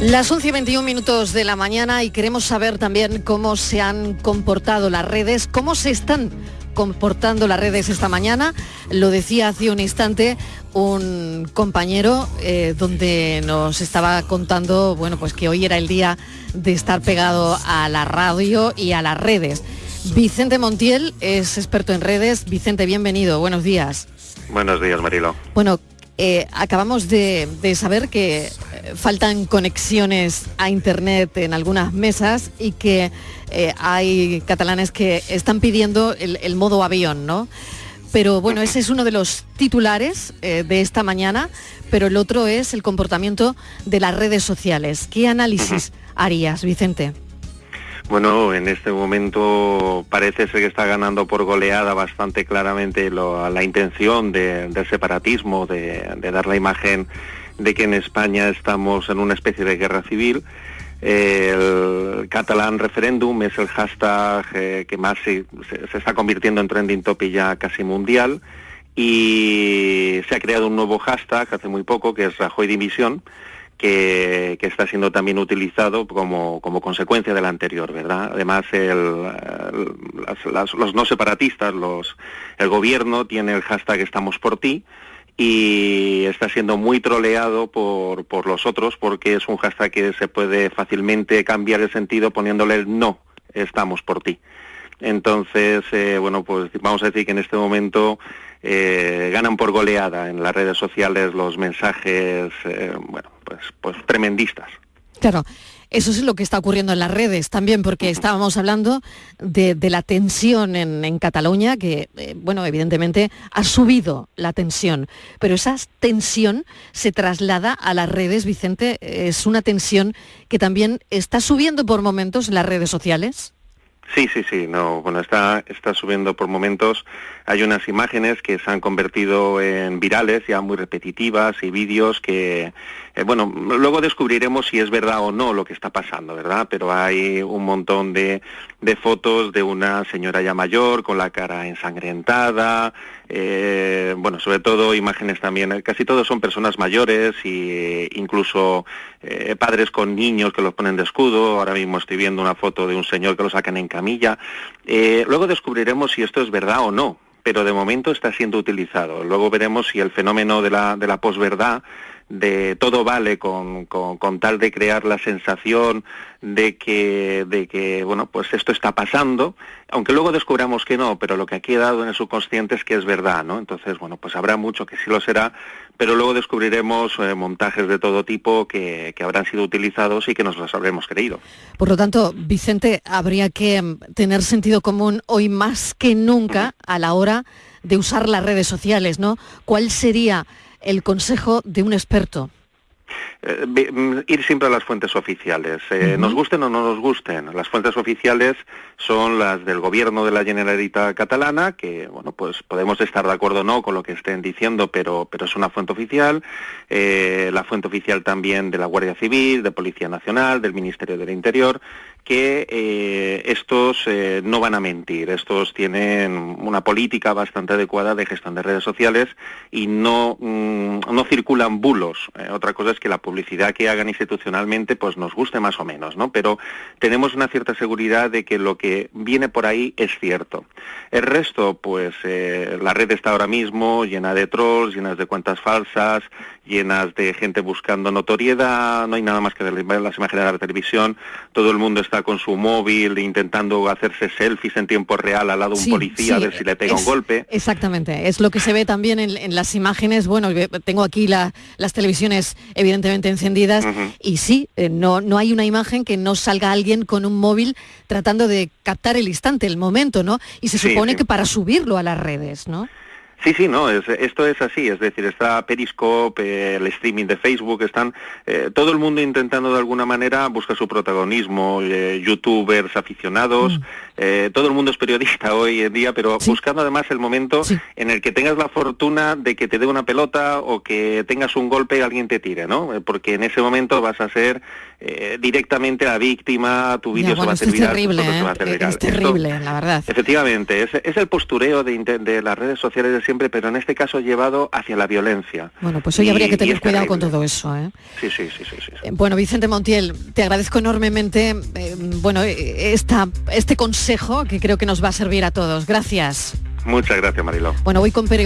Las 11 y 21 minutos de la mañana y queremos saber también cómo se han comportado las redes, cómo se están comportando las redes esta mañana. Lo decía hace un instante un compañero eh, donde nos estaba contando, bueno, pues que hoy era el día de estar pegado a la radio y a las redes. Vicente Montiel es experto en redes. Vicente, bienvenido. Buenos días. Buenos días, Marilo. Bueno, eh, acabamos de, saber que eh, faltan conexiones a Internet en algunas mesas y que eh, hay catalanes que están pidiendo el, modo avión, ¿no? Pero bueno, ese es uno de los titulares de esta mañana, pero el otro es el comportamiento de las redes sociales. ¿Qué análisis harías, Vicente? Bueno, en este momento parece ser que está ganando por goleada bastante claramente la intención del separatismo, de, dar la imagen de que en España estamos en una especie de guerra civil. El catalán referéndum es el hashtag eh, que más se, está convirtiendo en trending topic ya casi mundial y se ha creado un nuevo hashtag hace muy poco que es Rajoy División que, está siendo también utilizado como, consecuencia del anterior, ¿verdad? Además, los no separatistas, los, el gobierno tiene el hashtag Estamos por ti y está siendo muy troleado por, por los otros porque es un hashtag que se puede fácilmente cambiar el sentido poniéndole el no, estamos por ti. Entonces, eh, bueno, pues vamos a decir que en este momento eh, ganan por goleada en las redes sociales los mensajes, eh, bueno, pues, pues tremendistas. Claro. Eso es lo que está ocurriendo en las redes también, porque estábamos hablando de, la tensión en, Cataluña, que, eh, bueno, evidentemente ha subido la tensión, pero esa tensión se traslada a las redes, Vicente, es una tensión que también está subiendo por momentos en las redes sociales. Sí, sí, sí, no, bueno, está, está subiendo por momentos. Hay unas imágenes que se han convertido en virales, ya muy repetitivas, y vídeos que, eh, bueno, luego descubriremos si es verdad o no lo que está pasando, ¿verdad? Pero hay un montón de, de fotos de una señora ya mayor con la cara ensangrentada, eh, bueno, sobre todo imágenes también, casi todos son personas mayores e incluso eh, padres con niños que los ponen de escudo. Ahora mismo estoy viendo una foto de un señor que lo sacan en camilla. Eh, luego descubriremos si esto es verdad o no, pero de momento está siendo utilizado. Luego veremos si el fenómeno de la, de la posverdad de todo vale con, con, tal de crear la sensación de que, de que, bueno, pues esto está pasando, aunque luego descubramos que no, pero lo que ha quedado en el subconsciente es que es verdad, ¿no? Entonces, bueno, pues habrá mucho que sí lo será, pero luego descubriremos eh, montajes de todo tipo que, que, habrán sido utilizados y que nos los habremos creído. Por lo tanto, Vicente, habría que mm, tener sentido común hoy más que nunca a la hora de usar las redes sociales, ¿no? ¿Cuál sería el consejo de un experto? Eh, mm, ir siempre a las fuentes oficiales, eh, nos gusten o no nos gusten. Las fuentes oficiales son las del gobierno de la Generalitat catalana, que bueno, pues podemos estar de acuerdo o no con lo que estén diciendo, pero, pero es una fuente oficial. Eh, la fuente oficial también de la Guardia Civil, de Policía Nacional, del Ministerio del Interior, que eh, estos eh, no van a mentir, estos tienen una política bastante adecuada de gestión de redes sociales y no, mm, no circulan bulos. Eh, otra cosa es que la publicidad que hagan institucionalmente pues nos guste más o menos, ¿no? Pero tenemos una cierta seguridad de que lo que viene por ahí es cierto. El resto, pues la red está ahora mismo llena de trolls, llenas de cuentas falsas, llenas de gente buscando notoriedad, no hay nada más que las imágenes de la televisión, todo el mundo está con su móvil intentando hacerse selfies en tiempo real al lado de un policía a ver si le pega un golpe. Exactamente, es lo que se ve también en, las imágenes. Bueno, tengo aquí las televisiones evidentemente encendidas y sí, eh, no, no hay una imagen que no salga alguien con un móvil tratando de captar el instante, el momento, ¿no? Y se supone que para subirlo a las redes, ¿no? Sí, sí, no, esto es así, es decir, está Periscope, el streaming de Facebook, están eh, todo el mundo intentando de alguna manera buscar su protagonismo, eh, youtubers aficionados, mm. eh, todo el mundo es periodista hoy en día, pero buscando además el momento en el que tengas la fortuna de que te dé una pelota o que tengas un golpe y alguien te tire, ¿no? Porque en ese momento vas a ser directamente la víctima, tu vídeo se va a hacer viral, terrible, Es terrible, la verdad. Efectivamente, es, el postureo de, de las redes sociales siempre, pero en este caso llevado hacia la violencia. Bueno, pues hoy habría que tener cuidado con todo eso. ¿eh? Sí, sí, sí, sí, eh, Bueno, Vicente Montiel, te agradezco enormemente eh, bueno, esta, este consejo que creo que nos va a servir a todos. Gracias. Muchas gracias, Marilo. Bueno, voy con periodistas.